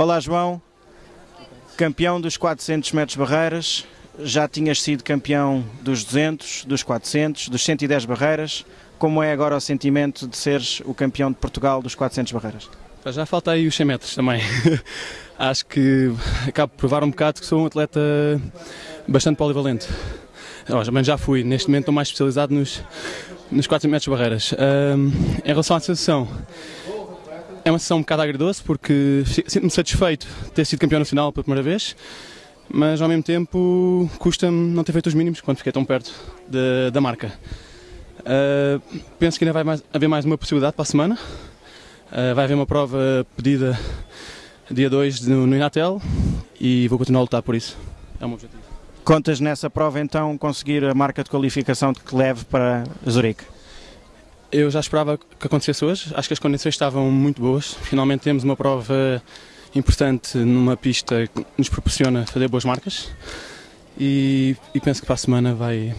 Olá João, campeão dos 400 metros barreiras, já tinhas sido campeão dos 200, dos 400, dos 110 barreiras. Como é agora o sentimento de seres o campeão de Portugal dos 400 barreiras? Já falta aí os 100 metros também. Acho que acabo de provar um bocado que sou um atleta bastante polivalente. Mas já fui, neste momento estou mais especializado nos, nos 400 metros barreiras. Um, em relação à sensação, é uma sensação um bocado agridoce porque sinto-me satisfeito de ter sido campeão nacional pela primeira vez, mas ao mesmo tempo custa-me não ter feito os mínimos quando fiquei tão perto de, da marca. Uh, penso que ainda vai mais, haver mais uma possibilidade para a semana. Uh, vai haver uma prova pedida dia 2 no, no Inatel e vou continuar a lutar por isso. É o meu objetivo. Contas nessa prova então conseguir a marca de qualificação que leve para Zurique? Eu já esperava que acontecesse hoje, acho que as condições estavam muito boas. Finalmente temos uma prova importante numa pista que nos proporciona fazer boas marcas e, e penso que para a semana vai,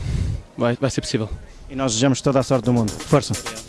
vai, vai ser possível. E nós desejamos toda a sorte do mundo. Força!